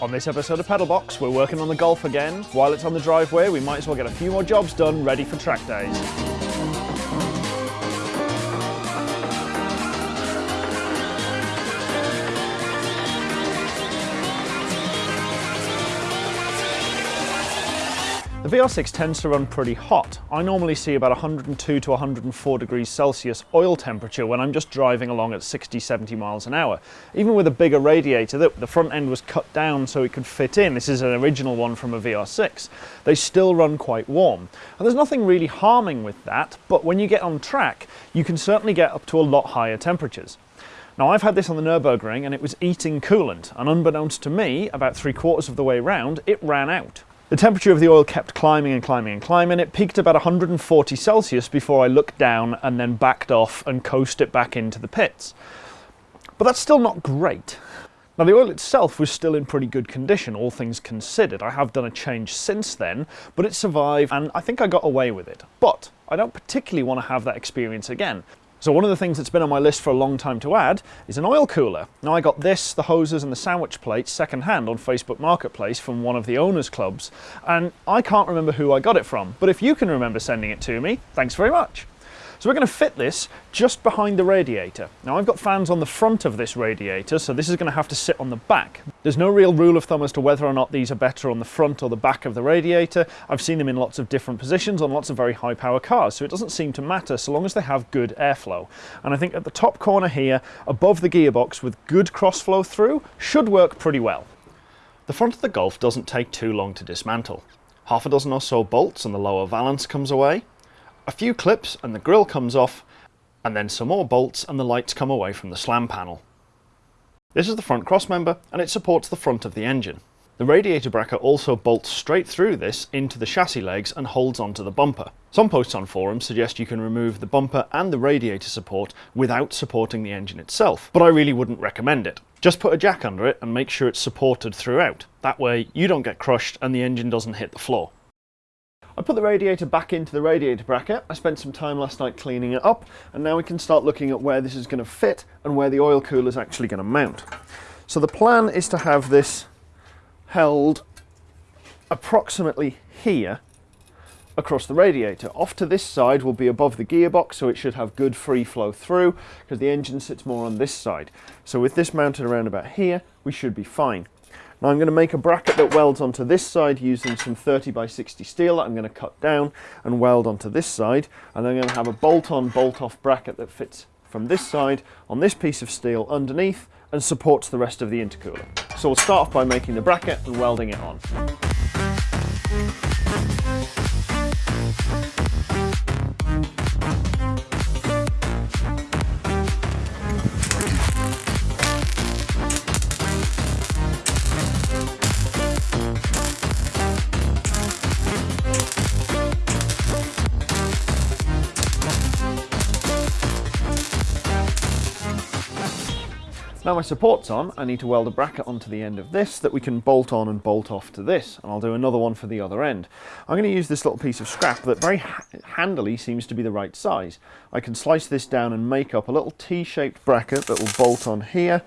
On this episode of Pedalbox, we're working on the Golf again. While it's on the driveway, we might as well get a few more jobs done ready for track days. The VR6 tends to run pretty hot. I normally see about 102 to 104 degrees Celsius oil temperature when I'm just driving along at 60, 70 miles an hour. Even with a bigger radiator, the, the front end was cut down so it could fit in. This is an original one from a VR6. They still run quite warm. And there's nothing really harming with that, but when you get on track, you can certainly get up to a lot higher temperatures. Now I've had this on the Nürburgring and it was eating coolant, and unbeknownst to me, about three quarters of the way round, it ran out. The temperature of the oil kept climbing and climbing and climbing. It peaked about 140 Celsius before I looked down and then backed off and coasted it back into the pits. But that's still not great. Now the oil itself was still in pretty good condition, all things considered. I have done a change since then, but it survived and I think I got away with it. But I don't particularly want to have that experience again. So one of the things that's been on my list for a long time to add is an oil cooler. Now I got this, the hoses and the sandwich plates secondhand on Facebook Marketplace from one of the owners clubs and I can't remember who I got it from, but if you can remember sending it to me, thanks very much. So we're going to fit this just behind the radiator. Now I've got fans on the front of this radiator, so this is going to have to sit on the back. There's no real rule of thumb as to whether or not these are better on the front or the back of the radiator. I've seen them in lots of different positions on lots of very high power cars, so it doesn't seem to matter so long as they have good airflow. And I think at the top corner here, above the gearbox with good cross flow through, should work pretty well. The front of the Golf doesn't take too long to dismantle. Half a dozen or so bolts and the lower valance comes away, a few clips and the grill comes off, and then some more bolts and the lights come away from the slam panel. This is the front crossmember and it supports the front of the engine. The radiator bracket also bolts straight through this into the chassis legs and holds onto the bumper. Some posts on forums suggest you can remove the bumper and the radiator support without supporting the engine itself, but I really wouldn't recommend it. Just put a jack under it and make sure it's supported throughout. That way you don't get crushed and the engine doesn't hit the floor. I put the radiator back into the radiator bracket. I spent some time last night cleaning it up and now we can start looking at where this is going to fit and where the oil cooler is actually going to mount. So the plan is to have this held approximately here across the radiator. Off to this side will be above the gearbox so it should have good free flow through because the engine sits more on this side. So with this mounted around about here we should be fine. Now I'm going to make a bracket that welds onto this side using some 30 by 60 steel that I'm going to cut down and weld onto this side and I'm going to have a bolt-on bolt-off bracket that fits from this side on this piece of steel underneath and supports the rest of the intercooler. So we'll start off by making the bracket and welding it on. Now my support's on, I need to weld a bracket onto the end of this that we can bolt on and bolt off to this, and I'll do another one for the other end. I'm going to use this little piece of scrap that very ha handily seems to be the right size. I can slice this down and make up a little T-shaped bracket that will bolt on here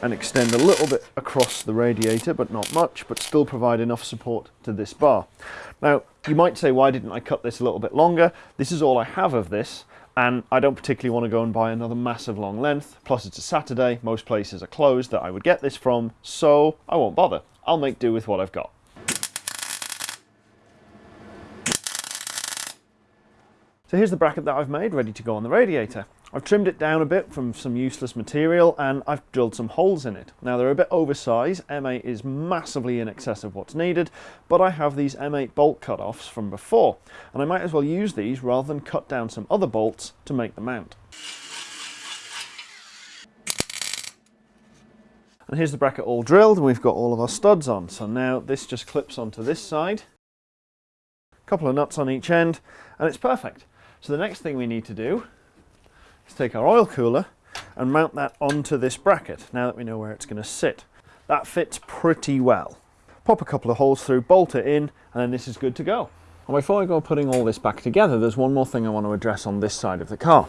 and extend a little bit across the radiator, but not much, but still provide enough support to this bar. Now, you might say, why didn't I cut this a little bit longer? This is all I have of this, and I don't particularly want to go and buy another massive long length, plus it's a Saturday, most places are closed that I would get this from, so I won't bother. I'll make do with what I've got. So here's the bracket that I've made, ready to go on the radiator. I've trimmed it down a bit from some useless material and I've drilled some holes in it. Now they're a bit oversized, M8 is massively in excess of what's needed, but I have these M8 bolt cut-offs from before, and I might as well use these rather than cut down some other bolts to make the mount. And here's the bracket all drilled and we've got all of our studs on. So now this just clips onto this side, a couple of nuts on each end, and it's perfect. So the next thing we need to do is take our oil cooler and mount that onto this bracket now that we know where it's going to sit. That fits pretty well. Pop a couple of holes through, bolt it in, and then this is good to go. And before I go putting all this back together, there's one more thing I want to address on this side of the car.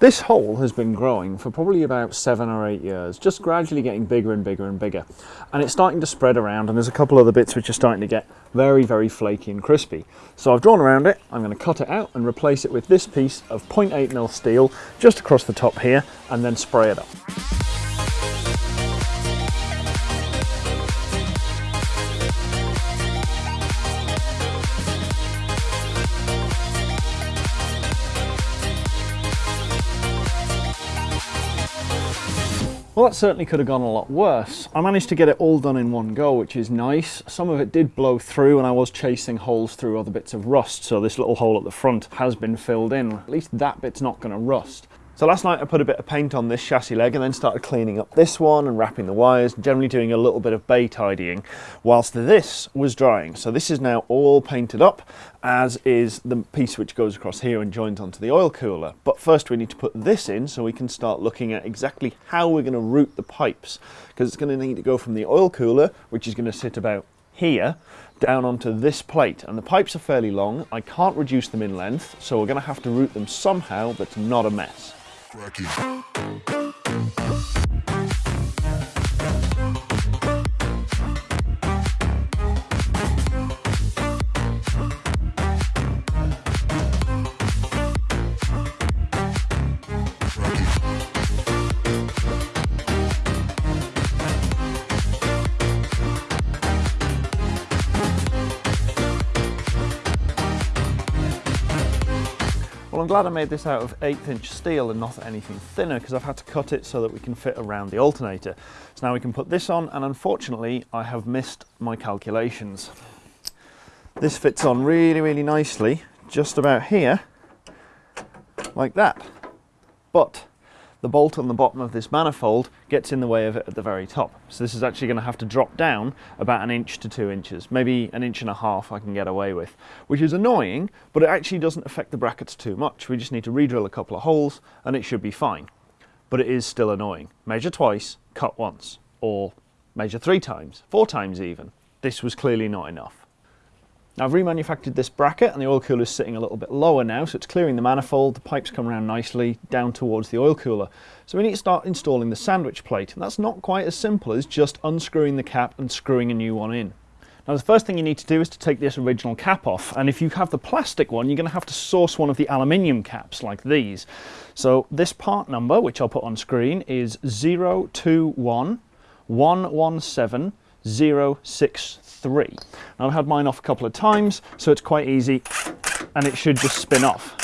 This hole has been growing for probably about seven or eight years, just gradually getting bigger and bigger and bigger. And it's starting to spread around and there's a couple other bits which are starting to get very, very flaky and crispy. So I've drawn around it, I'm going to cut it out and replace it with this piece of 0.8mm steel just across the top here and then spray it up. Well, that certainly could have gone a lot worse. I managed to get it all done in one go, which is nice. Some of it did blow through and I was chasing holes through other bits of rust, so this little hole at the front has been filled in. At least that bit's not going to rust. So last night I put a bit of paint on this chassis leg and then started cleaning up this one and wrapping the wires, generally doing a little bit of bay tidying whilst this was drying. So this is now all painted up as is the piece which goes across here and joins onto the oil cooler. But first we need to put this in so we can start looking at exactly how we're going to route the pipes because it's going to need to go from the oil cooler, which is going to sit about here down onto this plate and the pipes are fairly long I can't reduce them in length so we're going to have to route them somehow that's not a mess cracking. Well, I'm glad I made this out of eighth inch steel and not anything thinner because I've had to cut it so that we can fit around the alternator. So now we can put this on and unfortunately I have missed my calculations. This fits on really, really nicely, just about here, like that. But the bolt on the bottom of this manifold gets in the way of it at the very top. So this is actually going to have to drop down about an inch to two inches, maybe an inch and a half I can get away with, which is annoying, but it actually doesn't affect the brackets too much. We just need to re-drill a couple of holes and it should be fine. But it is still annoying. Measure twice, cut once, or measure three times, four times even. This was clearly not enough. Now I've remanufactured this bracket and the oil cooler is sitting a little bit lower now so it's clearing the manifold, the pipes come around nicely down towards the oil cooler. So we need to start installing the sandwich plate and that's not quite as simple as just unscrewing the cap and screwing a new one in. Now the first thing you need to do is to take this original cap off and if you have the plastic one you're going to have to source one of the aluminium caps like these. So this part number which I'll put on screen is 021 117 063. Now I've had mine off a couple of times, so it's quite easy and it should just spin off.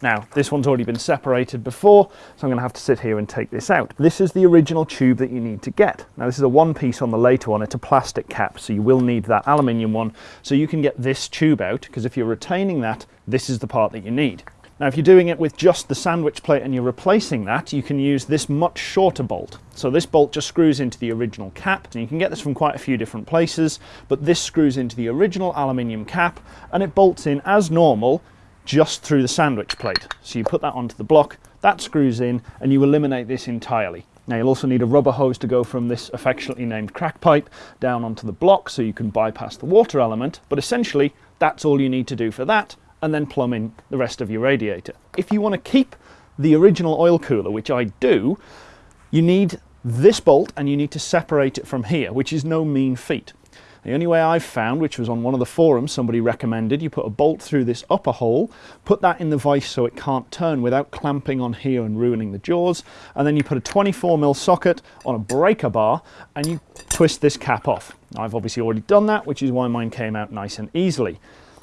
Now, this one's already been separated before, so I'm going to have to sit here and take this out. This is the original tube that you need to get. Now, this is a one piece on the later one. It's a plastic cap, so you will need that aluminium one. So you can get this tube out, because if you're retaining that, this is the part that you need. Now if you're doing it with just the sandwich plate and you're replacing that, you can use this much shorter bolt. So this bolt just screws into the original cap, and you can get this from quite a few different places, but this screws into the original aluminium cap and it bolts in as normal just through the sandwich plate. So you put that onto the block, that screws in, and you eliminate this entirely. Now you'll also need a rubber hose to go from this affectionately named crack pipe down onto the block so you can bypass the water element, but essentially that's all you need to do for that and then plumb in the rest of your radiator. If you want to keep the original oil cooler, which I do, you need this bolt and you need to separate it from here, which is no mean feat. The only way I've found, which was on one of the forums somebody recommended, you put a bolt through this upper hole, put that in the vise so it can't turn without clamping on here and ruining the jaws, and then you put a 24mm socket on a breaker bar and you twist this cap off. I've obviously already done that, which is why mine came out nice and easily.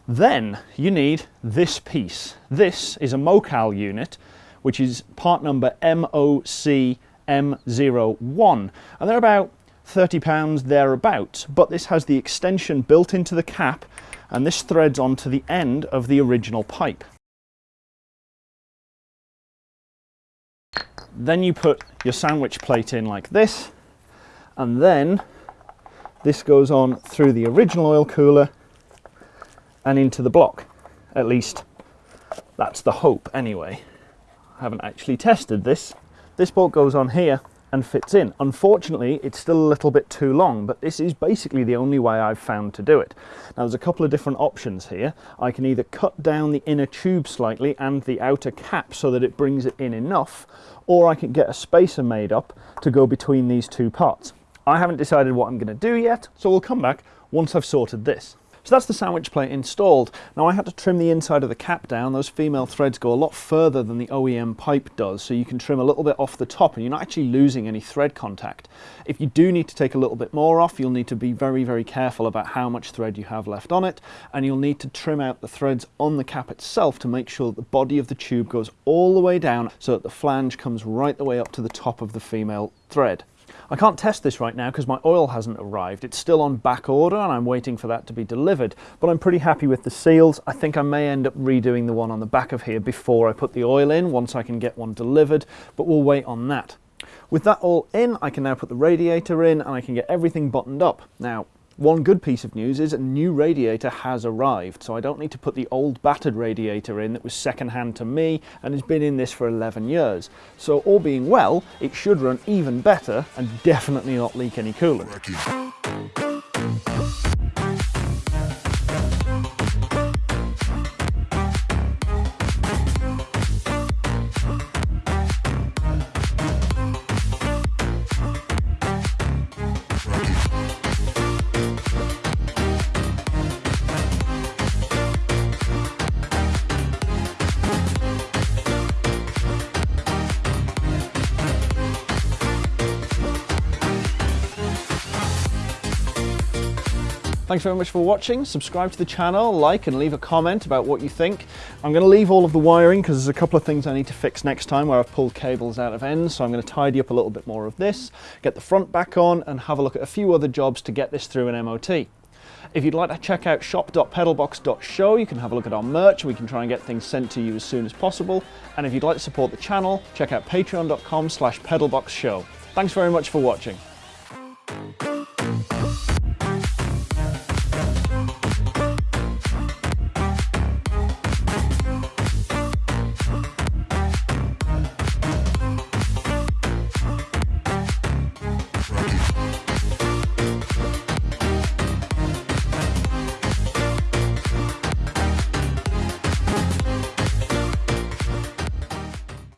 Then you need this piece. This is a Mocal unit, which is part number MOCM01. And they're about 30 pounds thereabouts, but this has the extension built into the cap and this threads onto the end of the original pipe. Then you put your sandwich plate in like this, and then this goes on through the original oil cooler and into the block. At least that's the hope anyway. I haven't actually tested this. This bolt goes on here and fits in. Unfortunately, it's still a little bit too long, but this is basically the only way I've found to do it. Now there's a couple of different options here. I can either cut down the inner tube slightly and the outer cap so that it brings it in enough, or I can get a spacer made up to go between these two parts. I haven't decided what I'm going to do yet, so we'll come back once I've sorted this. So that's the sandwich plate installed. Now I had to trim the inside of the cap down. Those female threads go a lot further than the OEM pipe does, so you can trim a little bit off the top and you're not actually losing any thread contact. If you do need to take a little bit more off, you'll need to be very, very careful about how much thread you have left on it, and you'll need to trim out the threads on the cap itself to make sure that the body of the tube goes all the way down so that the flange comes right the way up to the top of the female thread. I can't test this right now because my oil hasn't arrived. It's still on back order and I'm waiting for that to be delivered, but I'm pretty happy with the seals. I think I may end up redoing the one on the back of here before I put the oil in once I can get one delivered, but we'll wait on that. With that all in, I can now put the radiator in and I can get everything buttoned up. Now, one good piece of news is a new radiator has arrived, so I don't need to put the old battered radiator in that was second hand to me and has been in this for 11 years. So all being well, it should run even better and definitely not leak any coolant. Thanks very much for watching. Subscribe to the channel, like and leave a comment about what you think. I'm going to leave all of the wiring because there's a couple of things I need to fix next time where I've pulled cables out of ends. So I'm going to tidy up a little bit more of this, get the front back on and have a look at a few other jobs to get this through an MOT. If you'd like to check out shop.pedalbox.show, you can have a look at our merch. We can try and get things sent to you as soon as possible. And if you'd like to support the channel, check out patreon.com slash pedalboxshow. Thanks very much for watching.